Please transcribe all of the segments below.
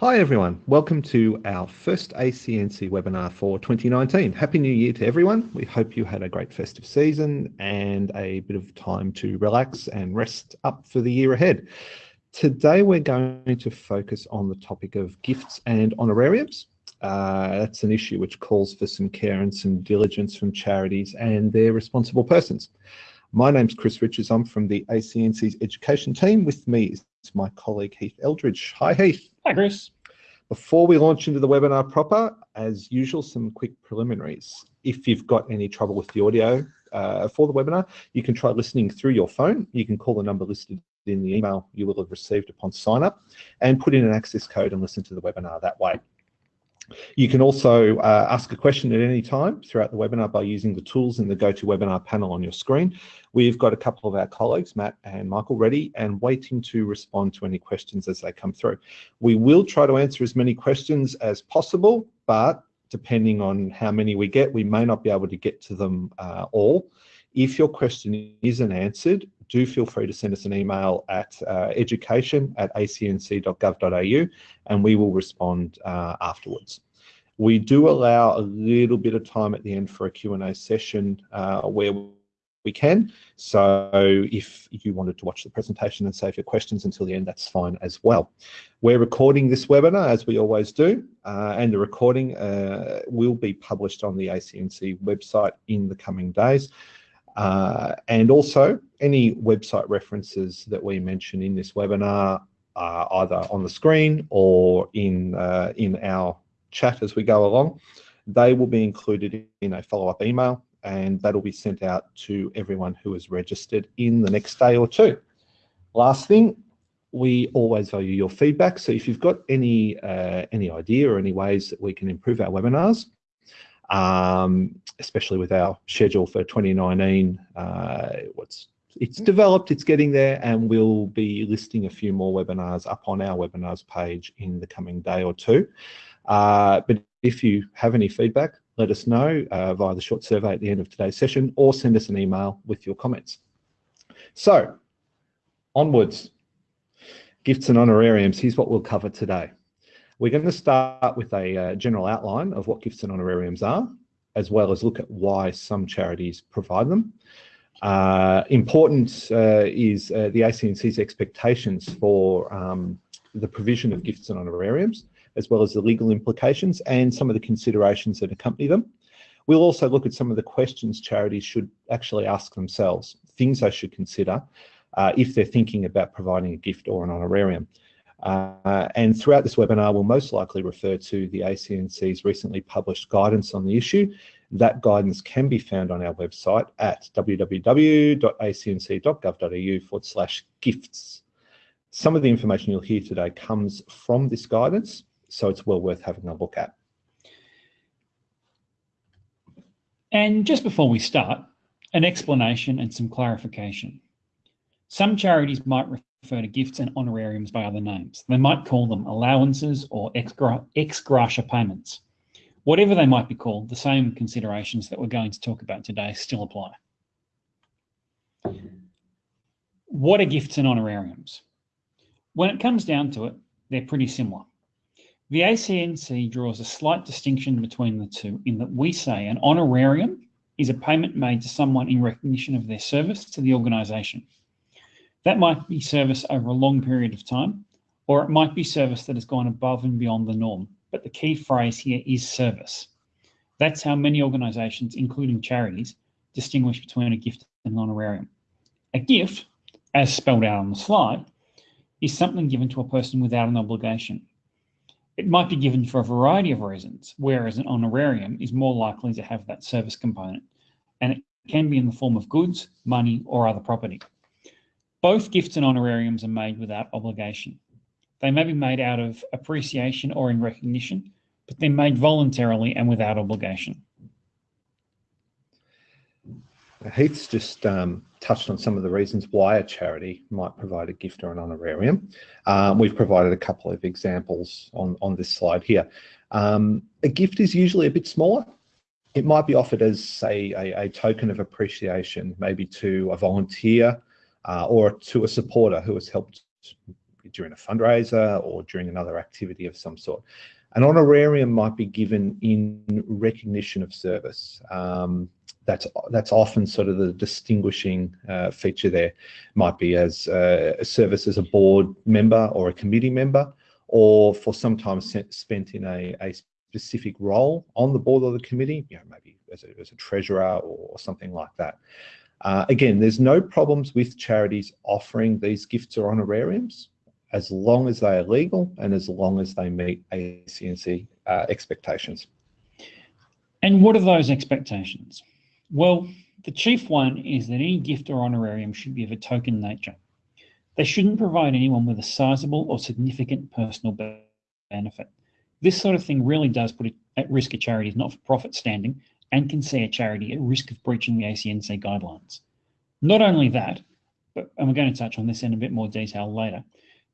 Hi everyone, welcome to our first ACNC webinar for 2019. Happy New Year to everyone. We hope you had a great festive season and a bit of time to relax and rest up for the year ahead. Today we're going to focus on the topic of gifts and honorariums. Uh, that's an issue which calls for some care and some diligence from charities and their responsible persons. My name's Chris Richards. I'm from the ACNC's education team. With me is my colleague Heath Eldridge. Hi Heath. Hi Chris. Before we launch into the webinar proper, as usual, some quick preliminaries. If you've got any trouble with the audio uh, for the webinar, you can try listening through your phone. You can call the number listed in the email you will have received upon sign up and put in an access code and listen to the webinar that way. You can also uh, ask a question at any time throughout the webinar by using the tools in the GoToWebinar panel on your screen. We've got a couple of our colleagues, Matt and Michael, ready and waiting to respond to any questions as they come through. We will try to answer as many questions as possible, but depending on how many we get, we may not be able to get to them uh, all. If your question isn't answered, do feel free to send us an email at uh, education at acnc.gov.au and we will respond uh, afterwards. We do allow a little bit of time at the end for a Q&A session uh, where we can. So if you wanted to watch the presentation and save your questions until the end, that's fine as well. We're recording this webinar as we always do, uh, and the recording uh, will be published on the ACNC website in the coming days. Uh, and also any website references that we mention in this webinar are either on the screen or in, uh, in our chat as we go along. They will be included in a follow-up email and that'll be sent out to everyone who is registered in the next day or two. Last thing, we always value your feedback. So if you've got any uh, any idea or any ways that we can improve our webinars, um, especially with our schedule for 2019. Uh, what's it's developed, it's getting there, and we'll be listing a few more webinars up on our webinars page in the coming day or two. Uh, but if you have any feedback, let us know uh, via the short survey at the end of today's session or send us an email with your comments. So, onwards. Gifts and honorariums, here's what we'll cover today. We're going to start with a uh, general outline of what gifts and honorariums are, as well as look at why some charities provide them. Uh, important uh, is uh, the ACNC's expectations for um, the provision of gifts and honorariums, as well as the legal implications and some of the considerations that accompany them. We'll also look at some of the questions charities should actually ask themselves, things they should consider uh, if they're thinking about providing a gift or an honorarium. Uh, and throughout this webinar, we'll most likely refer to the ACNC's recently published guidance on the issue. That guidance can be found on our website at www.acnc.gov.au forward slash gifts. Some of the information you'll hear today comes from this guidance, so it's well worth having a look at. And just before we start, an explanation and some clarification. Some charities might refer to gifts and honorariums by other names. They might call them allowances or ex, gratia payments. Whatever they might be called, the same considerations that we're going to talk about today still apply. What are gifts and honorariums? When it comes down to it, they're pretty similar. The ACNC draws a slight distinction between the two in that we say an honorarium is a payment made to someone in recognition of their service to the organisation. That might be service over a long period of time, or it might be service that has gone above and beyond the norm. But the key phrase here is service. That's how many organisations, including charities, distinguish between a gift and an honorarium. A gift, as spelled out on the slide, is something given to a person without an obligation. It might be given for a variety of reasons, whereas an honorarium is more likely to have that service component, and it can be in the form of goods, money, or other property. Both gifts and honorariums are made without obligation. They may be made out of appreciation or in recognition, but they're made voluntarily and without obligation. Heath's just um, touched on some of the reasons why a charity might provide a gift or an honorarium. Um, we've provided a couple of examples on, on this slide here. Um, a gift is usually a bit smaller. It might be offered as, say, a, a token of appreciation, maybe to a volunteer uh, or to a supporter who has helped during a fundraiser or during another activity of some sort. An honorarium might be given in recognition of service. Um, that's that's often sort of the distinguishing uh, feature there. Might be as uh, a service as a board member or a committee member, or for some time spent in a, a specific role on the board or the committee, you know, maybe as a, as a treasurer or something like that. Uh, again, there's no problems with charities offering these gifts or honorariums as long as they are legal and as long as they meet ACNC uh, expectations. And what are those expectations? Well, the chief one is that any gift or honorarium should be of a token nature. They shouldn't provide anyone with a sizable or significant personal benefit. This sort of thing really does put at risk a charity's not-for-profit standing and can see a charity at risk of breaching the ACNC guidelines. Not only that, but and we're going to touch on this in a bit more detail later,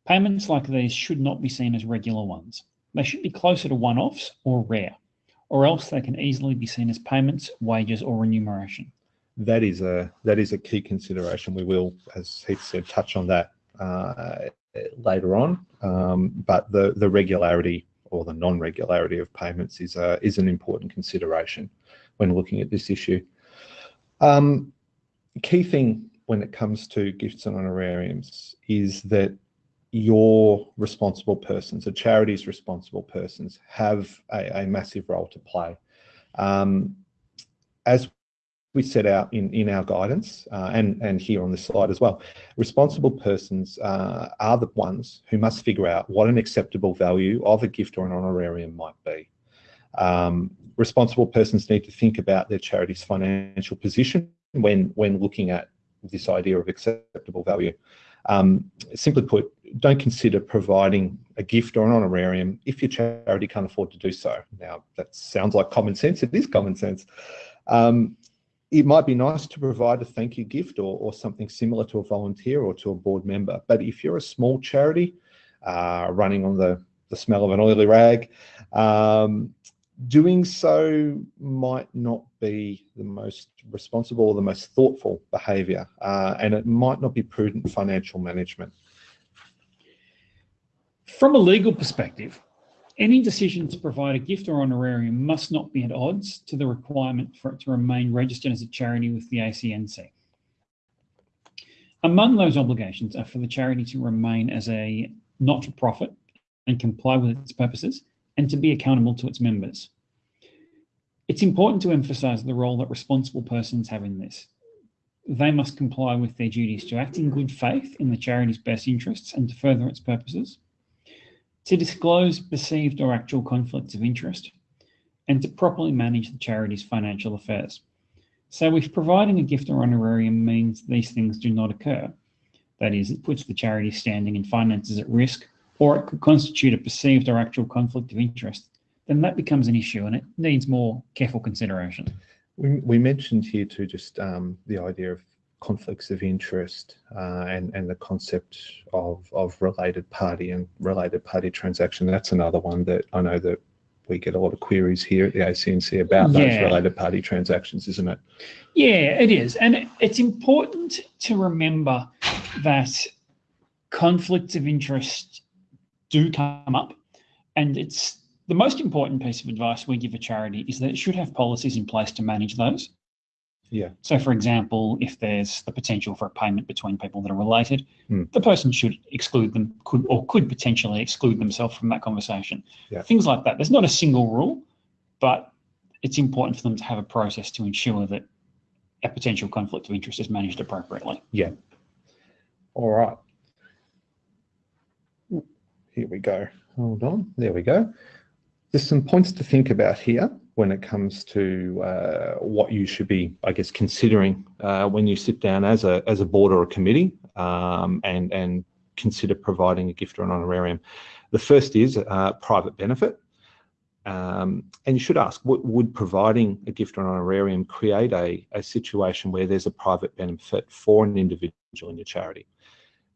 payments like these should not be seen as regular ones. They should be closer to one-offs or rare, or else they can easily be seen as payments, wages, or remuneration. That is a that is a key consideration. We will, as Heath said, touch on that uh, later on. Um, but the the regularity or the non-regularity of payments is a, is an important consideration when looking at this issue. Um, key thing when it comes to gifts and honorariums is that your responsible persons, the charity's responsible persons, have a, a massive role to play. Um, as we set out in, in our guidance uh, and, and here on this slide as well. Responsible persons uh, are the ones who must figure out what an acceptable value of a gift or an honorarium might be. Um, responsible persons need to think about their charity's financial position when, when looking at this idea of acceptable value. Um, simply put, don't consider providing a gift or an honorarium if your charity can't afford to do so. Now, that sounds like common sense. It is common sense. Um, it might be nice to provide a thank you gift or, or something similar to a volunteer or to a board member. But if you're a small charity uh, running on the, the smell of an oily rag, um, doing so might not be the most responsible or the most thoughtful behaviour, uh, and it might not be prudent financial management. From a legal perspective, any decision to provide a gift or honorarium must not be at odds to the requirement for it to remain registered as a charity with the ACNC. Among those obligations are for the charity to remain as a not-for-profit and comply with its purposes and to be accountable to its members. It's important to emphasise the role that responsible persons have in this. They must comply with their duties to act in good faith in the charity's best interests and to further its purposes, to disclose perceived or actual conflicts of interest, and to properly manage the charity's financial affairs. So if providing a gift or honorarium means these things do not occur, that is, it puts the charity's standing and finances at risk, or it could constitute a perceived or actual conflict of interest, then that becomes an issue and it needs more careful consideration. We, we mentioned here too just um, the idea of conflicts of interest uh, and, and the concept of, of related party and related party transaction. That's another one that I know that we get a lot of queries here at the ACNC about yeah. those related party transactions, isn't it? Yeah, it is. And it's important to remember that conflicts of interest do come up and it's the most important piece of advice we give a charity is that it should have policies in place to manage those. Yeah. So, for example, if there's the potential for a payment between people that are related, mm. the person should exclude them, could or could potentially exclude themselves from that conversation. Yeah. Things like that. There's not a single rule, but it's important for them to have a process to ensure that a potential conflict of interest is managed appropriately. Yeah. All right. Here we go. Hold on. There we go. There's some points to think about here when it comes to uh, what you should be, I guess, considering uh, when you sit down as a as a board or a committee um, and and consider providing a gift or an honorarium. The first is uh, private benefit. Um, and you should ask, what, would providing a gift or an honorarium create a, a situation where there's a private benefit for an individual in your charity?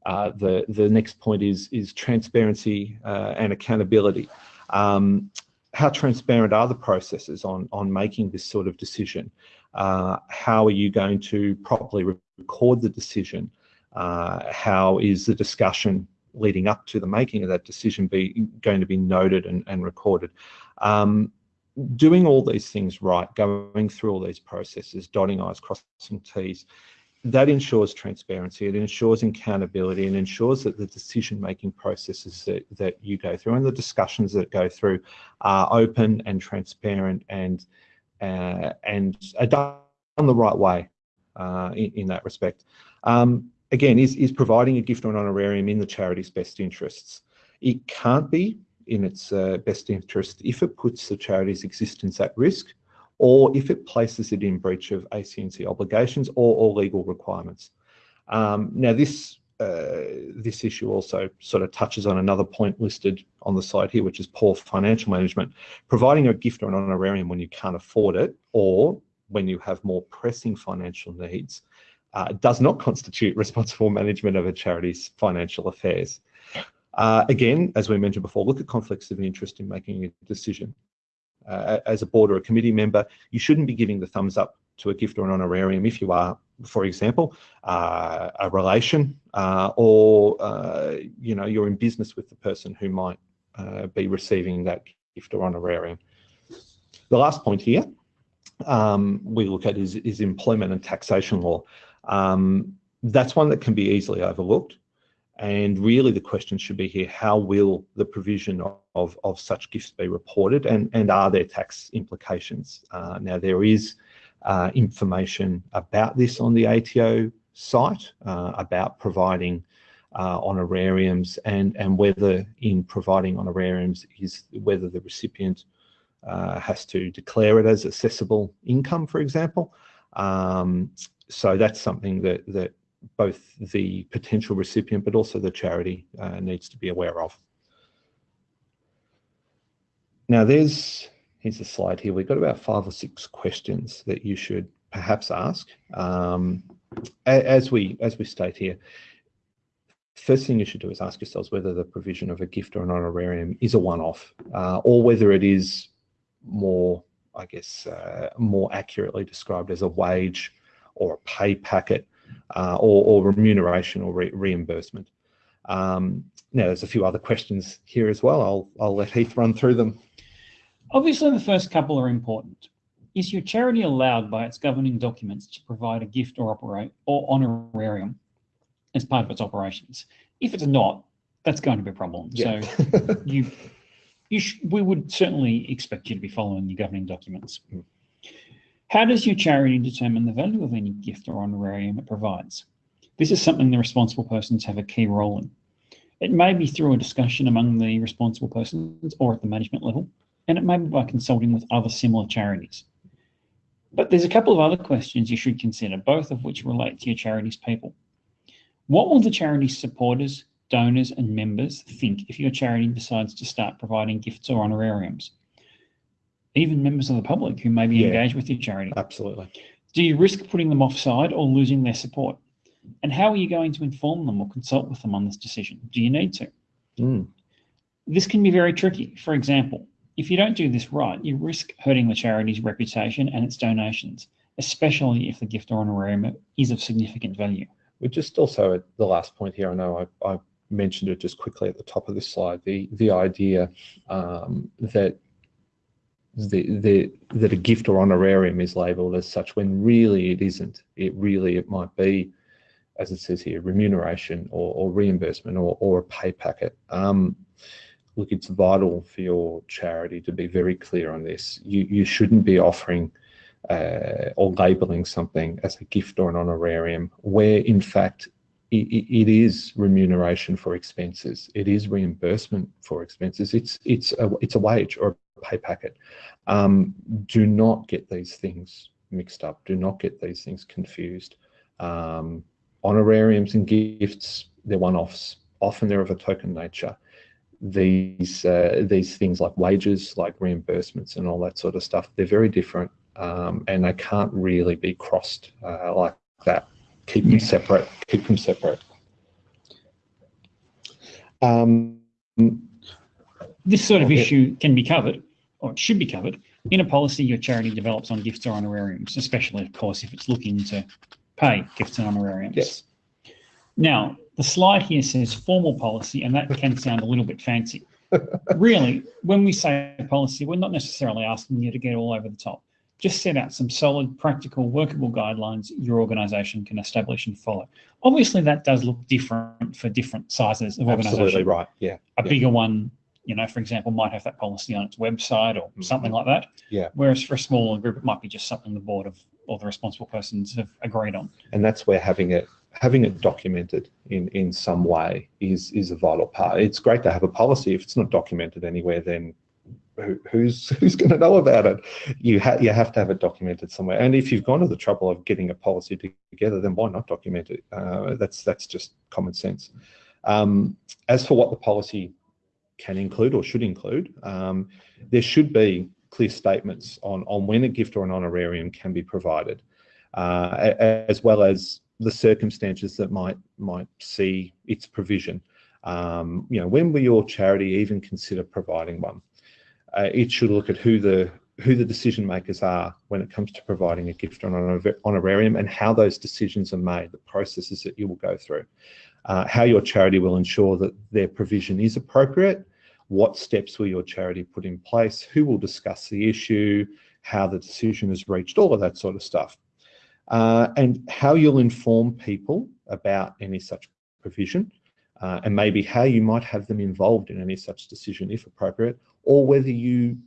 Uh, the, the next point is, is transparency uh, and accountability. Um, how transparent are the processes on, on making this sort of decision? Uh, how are you going to properly record the decision? Uh, how is the discussion leading up to the making of that decision be going to be noted and, and recorded. Um, doing all these things right, going through all these processes, dotting I's, crossing T's, that ensures transparency, it ensures accountability, and ensures that the decision-making processes that, that you go through and the discussions that go through are open and transparent and uh, and are done the right way uh, in, in, that respect. Um, again, is, is providing a gift or an honorarium in the charity's best interests. It can't be in its uh, best interest if it puts the charity's existence at risk or if it places it in breach of ACNC obligations or, or legal requirements. Um, now, this uh, this issue also sort of touches on another point listed on the side here, which is poor financial management. Providing a gift or an honorarium when you can't afford it or when you have more pressing financial needs uh, does not constitute responsible management of a charity's financial affairs. Uh, again, as we mentioned before, look at conflicts of interest in making a decision. Uh, as a board or a committee member, you shouldn't be giving the thumbs up to a gift or an honorarium if you are, for example, uh, a relation uh, or, uh, you know, you're in business with the person who might uh, be receiving that gift or honorarium. The last point here um, we look at is, is employment and taxation law. Um, that's one that can be easily overlooked. And really the question should be here, how will the provision of, of such gifts be reported and, and are there tax implications? Uh, now there is uh, information about this on the ATO site, uh, about providing uh, honorariums and, and whether in providing honorariums is whether the recipient uh, has to declare it as assessable income, for example. Um, so that's something that, that both the potential recipient but also the charity uh, needs to be aware of. Now there's, here's a slide here, we've got about five or six questions that you should perhaps ask. Um, as we as we state here, first thing you should do is ask yourselves whether the provision of a gift or an honorarium is a one-off uh, or whether it is more, I guess, uh, more accurately described as a wage or a pay packet uh, or, or, remuneration or re reimbursement. Um, now, there's a few other questions here as well. I'll, I'll let Heath run through them. Obviously, the first couple are important. Is your charity allowed by its governing documents to provide a gift or operate or honorarium as part of its operations? If it's not, that's going to be a problem. Yeah. So you, you we would certainly expect you to be following your governing documents. Mm. How does your charity determine the value of any gift or honorarium it provides? This is something the responsible persons have a key role in. It may be through a discussion among the responsible persons or at the management level, and it may be by consulting with other similar charities. But there's a couple of other questions you should consider, both of which relate to your charity's people. What will the charity's supporters, donors, and members think if your charity decides to start providing gifts or honorariums? Even members of the public who may be yeah, engaged with your charity. Absolutely. Do you risk putting them offside or losing their support? And how are you going to inform them or consult with them on this decision? Do you need to? Mm. This can be very tricky. For example, if you don't do this right, you risk hurting the charity's reputation and its donations, especially if the gift or honorarium is of significant value. We just also at the last point here, I know I, I mentioned it just quickly at the top of this slide, the, the idea um, that the, the, that a gift or honorarium is labelled as such when really it isn't. It really, it might be, as it says here, remuneration or, or reimbursement or, or a pay packet. Um, look, it's vital for your charity to be very clear on this. You, you shouldn't be offering uh, or labelling something as a gift or an honorarium where in fact it, it is remuneration for expenses. It is reimbursement for expenses. It's it's a it's a wage or pay packet. Um, do not get these things mixed up. Do not get these things confused. Um, honorariums and gifts, they're one-offs. Often they're of a token nature. These uh, these things like wages, like reimbursements and all that sort of stuff, they're very different um, and they can't really be crossed uh, like that. Keep them separate. Keep them separate. Um, this sort of issue can be covered or it should be covered, in a policy your charity develops on gifts or honorariums, especially, of course, if it's looking to pay gifts and honorariums. Yes. Now, the slide here says formal policy, and that can sound a little bit fancy. really, when we say policy, we're not necessarily asking you to get all over the top. Just set out some solid, practical, workable guidelines your organisation can establish and follow. Obviously, that does look different for different sizes of organisation. Absolutely right. Yeah. A yeah. bigger one, you know, for example, might have that policy on its website or Mhm. something like that. Yeah. Whereas for a smaller group, it might be just something the board of or the responsible persons have agreed on. and that's where having it having it documented in in some way is is a vital part. It's great to have a policy. If it's not documented anywhere, then who, who's who's going to know about it? You have you have to have it documented somewhere. And if you've gone to the trouble of getting a policy together, then why not document it? Uh, that's that's just common sense. Um, as for what the policy can include or should include, um, there should be clear statements on on when a gift or an honorarium can be provided, uh, as well as the circumstances that might might see its provision. Um, you know, when will your charity even consider providing one? Uh, it should look at who the who the decision makers are when it comes to providing a gift or an honor- honorarium and how those decisions are made, the processes that you will go through, uh, how your charity will ensure that their provision is appropriate, what steps will your charity put in place, who will discuss the issue, how the decision is reached, all of that sort of stuff uh, and how you'll inform people about any such provision, uh, and maybe how you might have them involved in any such decision if appropriate, or whether you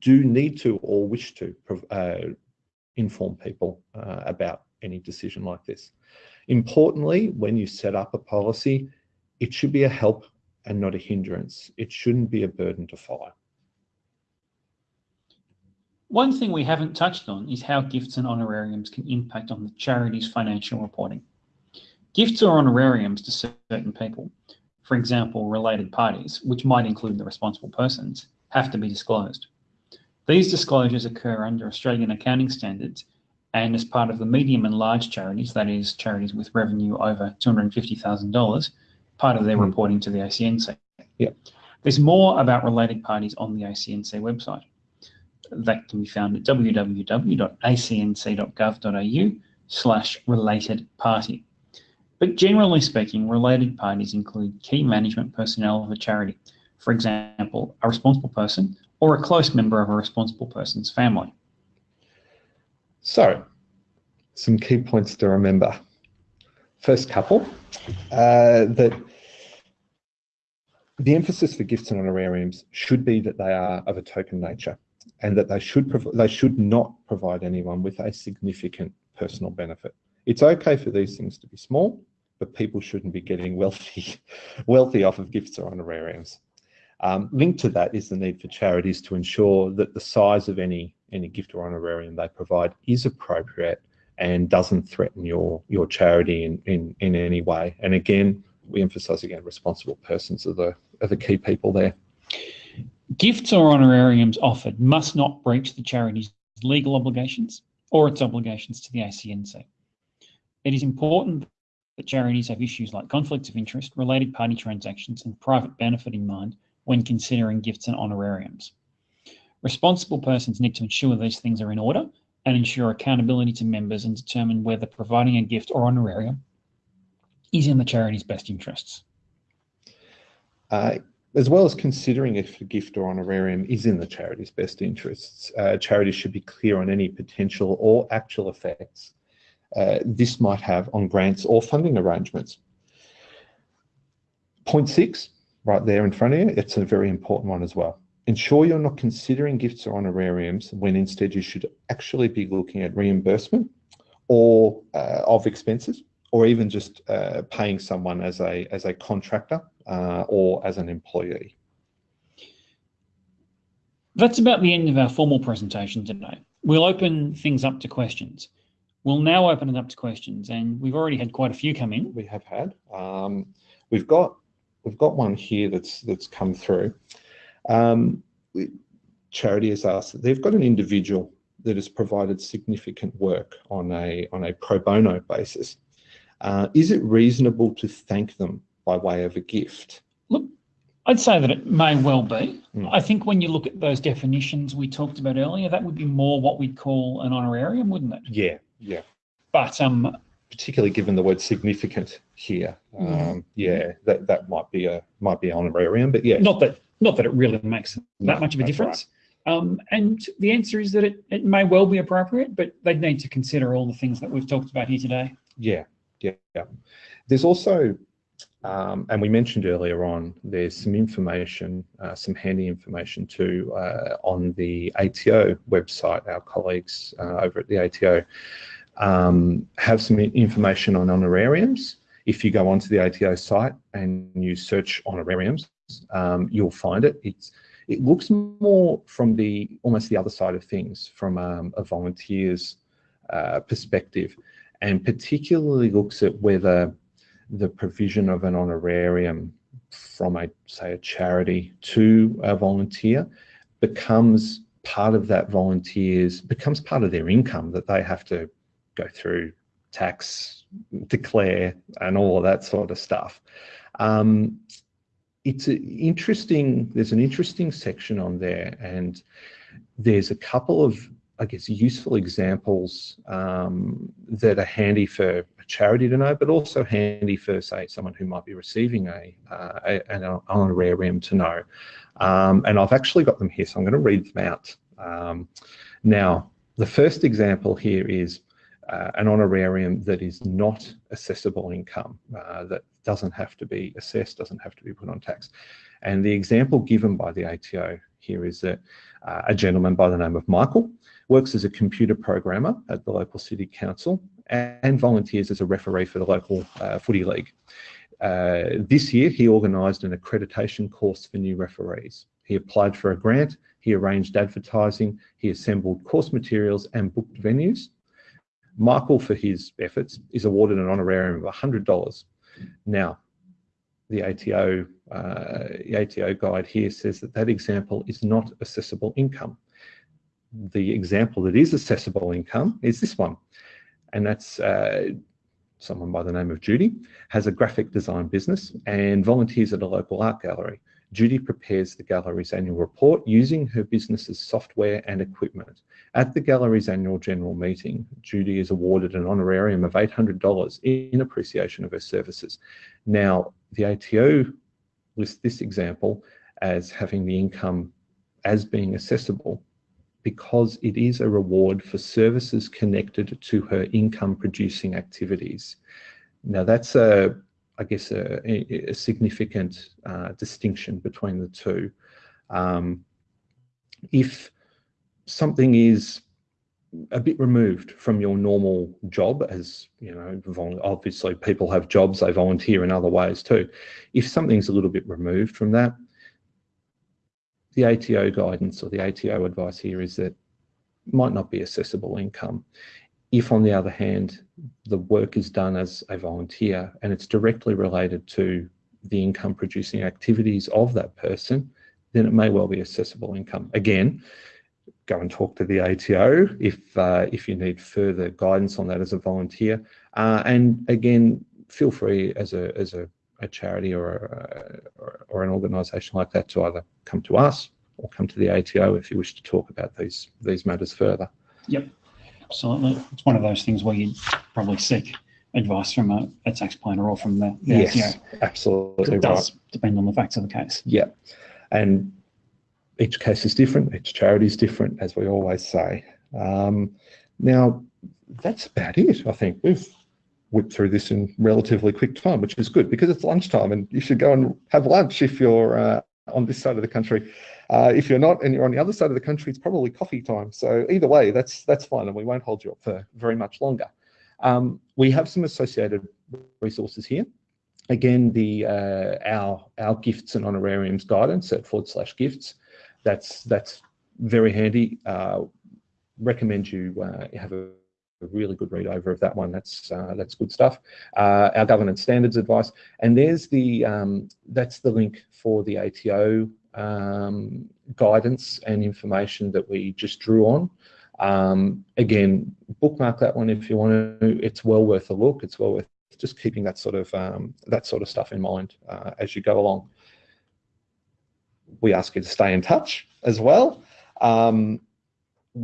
do need to or wish to uh, inform people uh, about any decision like this. Importantly, when you set up a policy, it should be a help and not a hindrance. It shouldn't be a burden to follow. One thing we haven't touched on is how gifts and honorariums can impact on the charity's financial reporting. Gifts or honorariums to certain people, for example, related parties, which might include the responsible persons, have to be disclosed. These disclosures occur under Australian accounting standards and as part of the medium and large charities, that is, charities with revenue over $250,000, part of their Hmm. reporting to the ACNC. Yeah. There's more about related parties on the ACNC website that can be found at www.acnc.gov.au slash related party. But generally speaking, related parties include key management personnel of a charity, for example, a responsible person or a close member of a responsible person's family. So, some key points to remember. First couple, uh, that the emphasis for gifts and honorariums should be that they are of a token nature and that they should they should not provide anyone with a significant personal benefit. It's okay for these things to be small, but people shouldn't be getting wealthy wealthy off of gifts or honorariums. Um, linked to that is the need for charities to ensure that the size of any any gift or honorarium they provide is appropriate and doesn't threaten your your charity in in, in any way. And again, we emphasise again, responsible persons are the are the key people there. Gifts or honorariums offered must not breach the charity's legal obligations or its obligations to the ACNC. It is important that charities have issues like conflicts of interest, related party transactions, and private benefit in mind when considering gifts and honorariums. Responsible persons need to ensure these things are in order and ensure accountability to members and determine whether providing a gift or honorarium is in the charity's best interests. Uh, as well as considering if a gift or honorarium is in the charity's best interests, uh, charities should be clear on any potential or actual effects uh, this might have on grants or funding arrangements. Point six, right there in front of you, it's a very important one as well. Ensure you're not considering gifts or honorariums when instead you should actually be looking at reimbursement or uh, of expenses or even just uh, paying someone as a as a contractor uh, or as an employee. That's about the end of our formal presentation today. We'll open things up to questions. We'll now open it up to questions, and we've already had quite a few come in. We have had. Um, we've got we've got one here that's that's come through. Um, charity has asked that they've got an individual that has provided significant work on a on a pro bono basis. Uh, is it reasonable to thank them by way of a gift? Look, I'd say that it may well be. Mm. I think when you look at those definitions we talked about earlier, that would be more what we'd call an honorarium, wouldn't it? Yeah, yeah, But um, particularly given the word significant here. Um, yeah, that, that might be a might be an honorarium, but yeah, Not that not that it really makes that No, much of a difference. Um, and the answer is that it, it may well be appropriate, but they'd need to consider all the things that we've talked about here today. Yeah, yeah, yeah. There's also, um, and we mentioned earlier on, there's some information, uh, some handy information too uh, on the ATO website. Our colleagues uh, over at the ATO um, have some information on honorariums. If you go onto the ATO site and you search honorariums, um, you'll find it. It's it looks more from the almost the other side of things, from um, a volunteer's uh, perspective and particularly looks at whether the provision of an honorarium from a say a charity to a volunteer becomes part of that volunteers becomes part of their income that they have to go through tax declare and all of that sort of stuff um, it's interesting there's an interesting section on there and there's a couple of I guess, useful examples um, that are handy for a charity to know, but also handy for, say, someone who might be receiving a, uh, a an honorarium to know. Um, and I've actually got them here, so I'm going to read them out. Um, now, the first example here is uh, an honorarium that is not assessable income, uh, that doesn't have to be assessed, doesn't have to be put on tax. And the example given by the ATO here is that uh, a gentleman by the name of Michael works as a computer programmer at the local city council and volunteers as a referee for the local uh, footy league. Uh, this year, he organised an accreditation course for new referees. He applied for a grant, he arranged advertising, he assembled course materials and booked venues. Michael, for his efforts, is awarded an honorarium of $100. Now, the ATO, uh, the ATO guide here says that that example is not assessable income the example that is assessable income is this one. And that's uh, someone by the name of Judy, has a graphic design business and volunteers at a local art gallery. Judy prepares the gallery's annual report using her business's software and equipment. At the gallery's annual general meeting, Judy is awarded an honorarium of $800 in appreciation of her services. Now, the ATO lists this example as having the income as being assessable because it is a reward for services connected to her income producing activities. Now that's a, I guess, a, a significant uh, distinction between the two. Um, if something is a bit removed from your normal job as you know obviously people have jobs they volunteer in other ways too if something's a little bit removed from that the ATO guidance or the ATO advice here is that might not be assessable income. If, on the other hand, the work is done as a volunteer and it's directly related to the income producing activities of that person, then it may well be assessable income. Again, go and talk to the ATO if uh, if you need further guidance on that as a volunteer. Uh, and again, feel free as a as a a charity or, a, or, or an organisation like that to either come to us or come to the ATO if you wish to talk about these these matters further. Yep, absolutely. It's one of those things where you probably seek advice from a, a tax planner or from the, the yes, absolutely It does right. depend on the facts of the case. Yeah, and each case is different. Each charity is different, as we always say. Um, now, that's about it. I think we've whipped through this in relatively quick time, which is good because it's lunchtime and you should go and have lunch if you're uh, on this side of the country. Uh, if you're not and you're on the other side of the country, it's probably coffee time. So either way, that's that's fine, and we won't hold you up for very much longer. Um, we have some associated resources here. Again, the uh, our our gifts and honorariums guidance at forward slash gifts. That's that's very handy. Uh, recommend you uh, have a a really good read over of that one. That's uh, that's good stuff. Uh, our governance standards advice, and there's the um, that's the link for the ATO um, guidance and information that we just drew on. Um, again, bookmark that one if you want to. It's well worth a look. It's well worth just keeping that sort of um, that sort of stuff in mind uh, as you go along. We ask you to stay in touch as well. Um,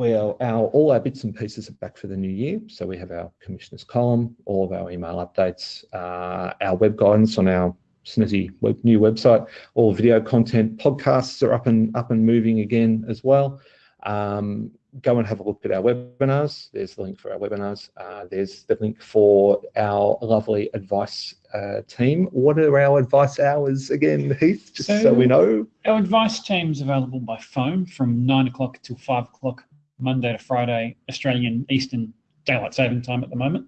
our all our bits and pieces are back for the new year. So we have our commissioners column, all of our email updates, uh, our web guidance on our snazzy web, new website, all video content, podcasts are up and up and moving again as well. Um, go and have a look at our webinars. There's the link for our webinars. Uh, there's the link for our lovely advice uh, team. What are our advice hours again, Heath? Just so, so we know. Our advice team is available by phone from nine o'clock till five o'clock, Monday to Friday, Australian Eastern Daylight Saving Time at the moment.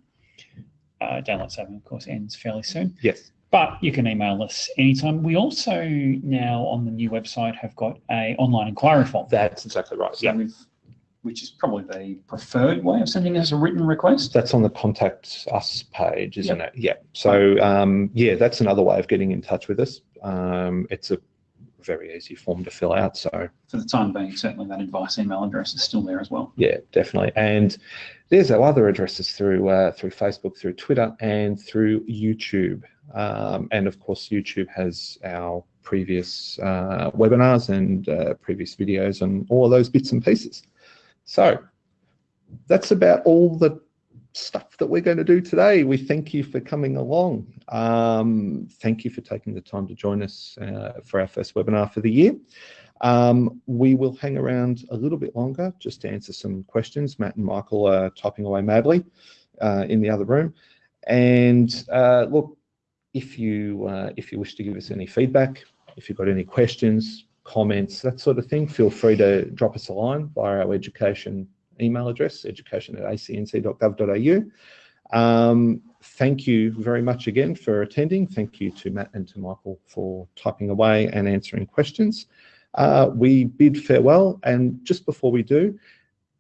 Uh, daylight saving, of course, ends fairly soon. Yes. But you can email us anytime. We also now on the new website have got a online inquiry form. That's exactly right. So yeah. which is probably the preferred way of sending us a written request. That's on the contact us page, isn't yep. it? Yeah. So um, yeah, that's another way of getting in touch with us. Um, it's a very easy form to fill out. So for the time being, certainly that advice email address is still there as well. Yeah, definitely. And there's our other addresses through uh, through Facebook, through Twitter, and through YouTube. Um, and of course, YouTube has our previous uh, webinars and uh, previous videos and all of those bits and pieces. So that's about all the stuff that we're going to do today. We thank you for coming along. Um, thank you for taking the time to join us uh, for our first webinar for the year. Um, we will hang around a little bit longer just to answer some questions. Matt and Michael are typing away madly uh, in the other room. And uh, look, if you uh, if you wish to give us any feedback, if you've got any questions, comments, that sort of thing, feel free to drop us a line via our education email address, education at acnc.gov.au. Um, thank you very much again for attending. Thank you to Matt and to Michael for typing away and answering questions. Uh, we bid farewell and just before we do,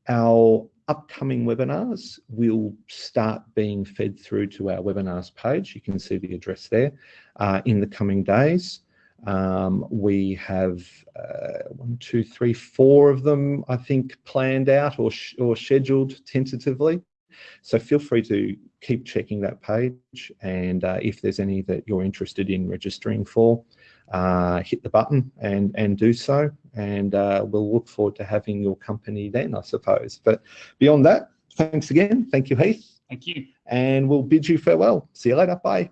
our upcoming webinars will start being fed through to our webinars page. You can see the address there uh, in the coming days. Um, we have uh, one, two, three, four of them, I think, planned out or, or scheduled tentatively. So feel free to keep checking that page. And uh, if there's any that you're interested in registering for, uh, hit the button and, and do so. And uh, we'll look forward to having your company then, I suppose. But beyond that, thanks again. Thank you, Heath. Thank you. And we'll bid you farewell. See you later. Bye.